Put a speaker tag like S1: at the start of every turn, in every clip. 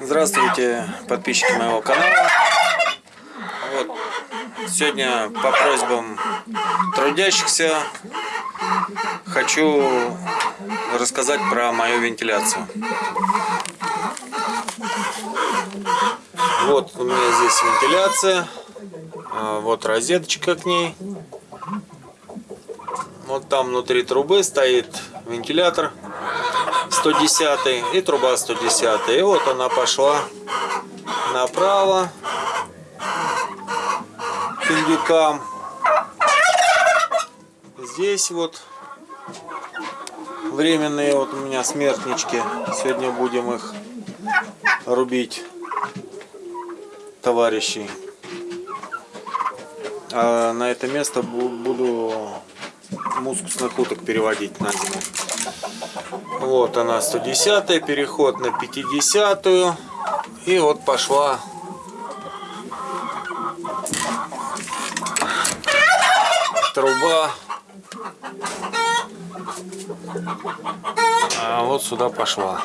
S1: Здравствуйте, подписчики моего канала. Вот. Сегодня по просьбам трудящихся хочу рассказать про мою вентиляцию. Вот у меня здесь вентиляция. А, вот розеточка к ней. Вот там внутри трубы стоит вентилятор 110 и труба 110 и вот она пошла направо к индюкам здесь вот временные вот у меня смертнички. Сегодня будем их рубить товарищей а на это место буду мускусных уток переводить на зиму вот она 110 переход на 50 -ю. и вот пошла. Труба. А вот сюда пошла.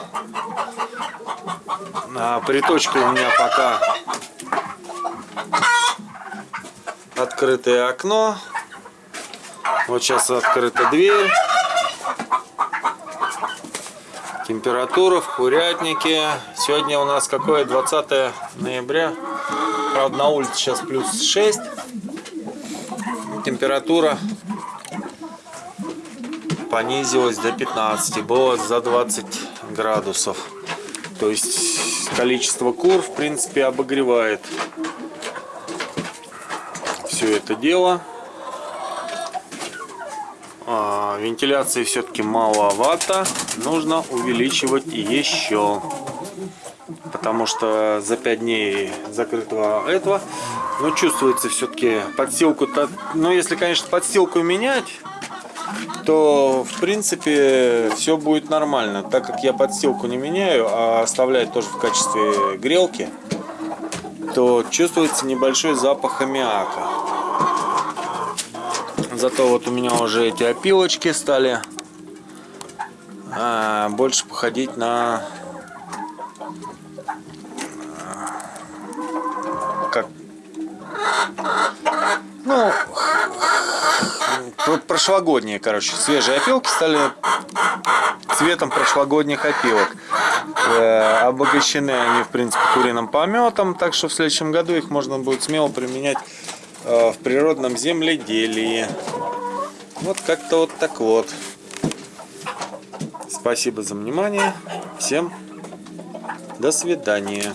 S1: А приточка у меня пока. Открытое окно. Вот сейчас открыта дверь Температура в курятнике. Сегодня у нас какое? 20 ноября. Правда, на улице сейчас плюс 6. Температура понизилась до 15. Было за 20 градусов. То есть количество кур, в принципе, обогревает все это дело. А, вентиляции все-таки маловато. Нужно увеличивать еще. Потому что за 5 дней закрытого этого, но чувствуется все-таки подстилку-то. Но если, конечно, подстилку менять, то в принципе все будет нормально. Так как я подстилку не меняю, а оставляю тоже в качестве грелки, то чувствуется небольшой запах аммиака. Зато вот у меня уже эти опилочки стали а, больше походить на как ну прошлогодние короче свежие опилки стали цветом прошлогодних опилок. Э, обогащены они в принципе куриным пометом так что в следующем году их можно будет смело применять в природном земледелии. Вот как-то вот так вот. Спасибо за внимание. Всем до свидания.